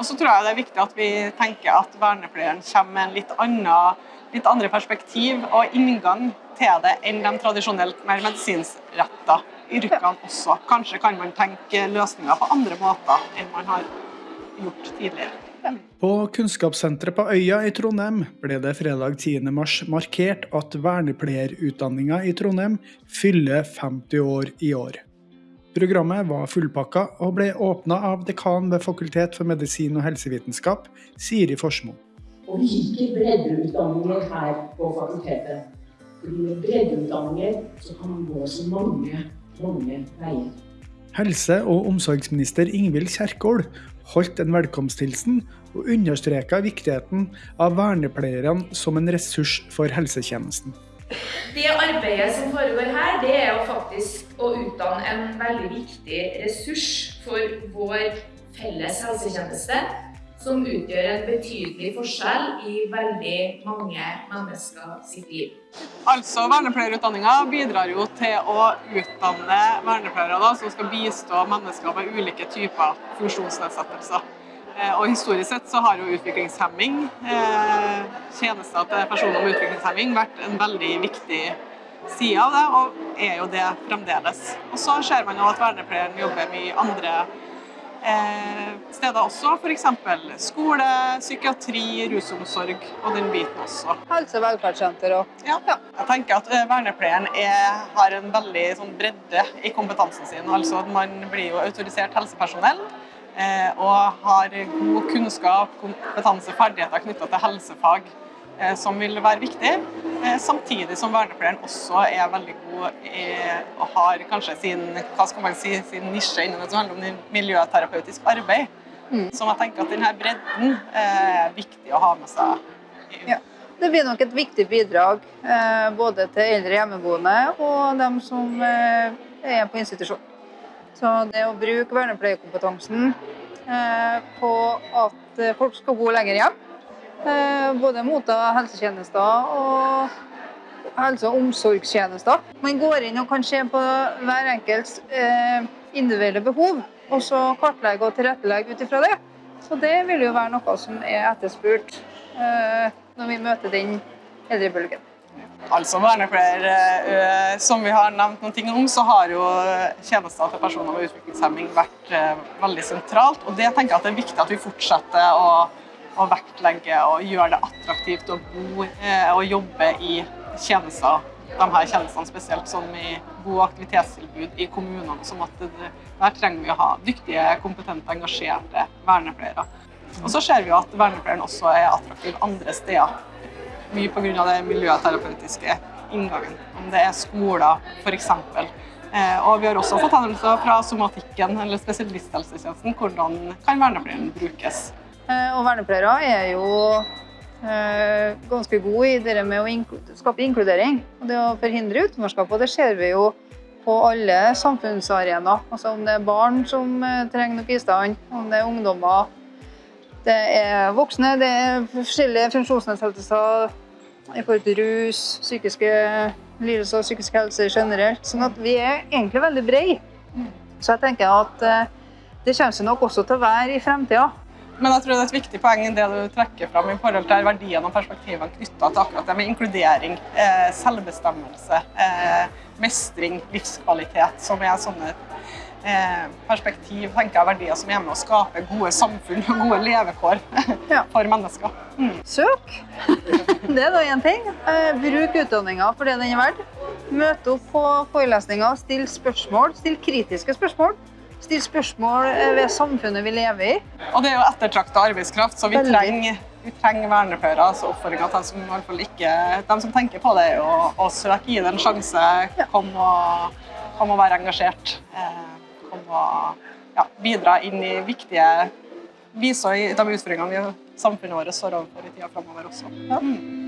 Og så tror jeg det er viktig at vi tenker at vernepleieren kommer med en litt, annen, litt andre perspektiv og inngang til det enn de tradisjonelt mer medisinsretta yrkene også. Kanskje kan man tenke løsninger på andre måter enn man har gjort tidligere. På Kunnskapssenteret på Øya i Trondheim ble det fredag 10. mars markert at vernepleierutdanninga i Trondheim fyller 50 år i år. Programmet var fullpakka og ble åpna av dekan ved Fakultet for medisin og helsevitenskap, Siri Forsmo. Og vi liker breddeutdanninger her på fakultetet. Fordi med breddeutdanninger så kan man gå så mange, mange veier. Helse- og omsorgsminister Ingvild Kjerkol holdt en velkomsthilsen og understreka viktigheten av vernepleierne som en ressurs for helsetjenesten. Det arbeidet som foregår her, det er jo faktisk å utdanne en veldig viktig ressurs for vår felles helsetjeneste, som utgjør en betydelig forskjell i veldig mange mennesker sitt liv. Altså, Vernepleierutdanninga bidrar jo til å utdanne vernepleiere da, som skal bistå mennesker med ulike typer funksjonsnedsettelser. Eh, og Historisk sett så har jo utviklingshemming, eh, tjenester til personer med utviklingshemming, vært en veldig viktig side av det, og er jo det fremdeles. Og så ser man jo at vernepleieren jobber mye andre eh, steder også, f.eks. skole, psykiatri, rusomsorg og den biten også. Helse- og velferdssenter òg. Ja. Jeg tenker at vernepleieren er, har en veldig sånn, bredde i kompetansen sin. Altså at Man blir jo autorisert helsepersonell og har god kunnskap, kompetanse, ferdigheter knytta til helsefag eh, som vil være viktig. Eh, samtidig som vernepleieren også er veldig god i, og har kanskje sin, si, sin nisje innen det som handler om miljøterapeutisk arbeid. Som jeg tenker at denne bredden eh, er viktig å ha med seg. Ja. Det blir nok et viktig bidrag eh, både til eldre hjemmeboende og dem som eh, er på institusjon. Så det å bruke vernepleierkompetansen eh, på at eh, folk skal bo lenger hjem, eh, både motta helsetjenester og helse- og omsorgstjenester. Man går inn og kan se på hver enkelts eh, individuelle behov, og så kartlegge og tilrettelegge ut ifra det. Så det vil jo være noe som er etterspurt eh, når vi møter den eldrebølgen. Altså vernepleiere, eh, som vi har nevnt noen om, så har jo tjenester til personer med utviklingshemming vært eh, veldig sentralt. Og det tenker jeg at det er viktig at vi fortsetter å, å vektlegge og gjøre det attraktivt å bo eh, og jobbe i tjenester. De her tjenestene spesielt som i gode aktivitetstilbud i kommunene. Som at der trenger vi å ha dyktige, kompetente, engasjerte vernepleiere. Og så ser vi at vernepleieren også er attraktiv andre steder mye pga. den miljøterapeutiske inngangen. Om det er skoler, f.eks. Eh, og vi har også fått henvendelser fra somatikken eller spesialisthelsetjenesten. Hvordan kan vernepleieren brukes? Eh, Og vernepleiere er jo eh, ganske gode i det med å skape inkludering og det å forhindre utenforskap. Og det ser vi jo på alle samfunnsarenaer. Altså om det er barn som trenger noe bistand, om det er ungdommer, det er voksne, det er forskjellige funksjonsnedsettelser i forhold til rus, psykiske lidelser psykisk helse generelt. Sånn at vi er egentlig veldig brede. Så jeg tenker at eh, det kommer seg nok også til å være i fremtida. Men jeg tror det er et viktig poeng det du trekker fram i forhold til verdiene og perspektivene knytta til akkurat det med inkludering, eh, selvbestemmelse, eh, mestring, livskvalitet, som er sånne perspektiv, tenker jeg, verdier som er med å skape gode samfunn og gode levekår Ja. for mennesker. Mm. Søk. Det er da én ting. Eh, Bruk utdanninga for det den er verdt. Møte opp på forelesninger, still spørsmål. Still kritiske spørsmål. Still spørsmål eh, ved samfunnet vi lever i. Og det er jo ettertrakta arbeidskraft, så vi trenger, vi trenger vernepleiere. Altså oppfordringa til dem som, i hvert fall ikke, dem som tenker på det, å, å søke, gi det en sjanse. Kom og, kom og være engasjert. Og ja, bidra inn i viktige viser i de utfordringene vi samfunnet vårt står overfor i tida framover også. Ja. Mm.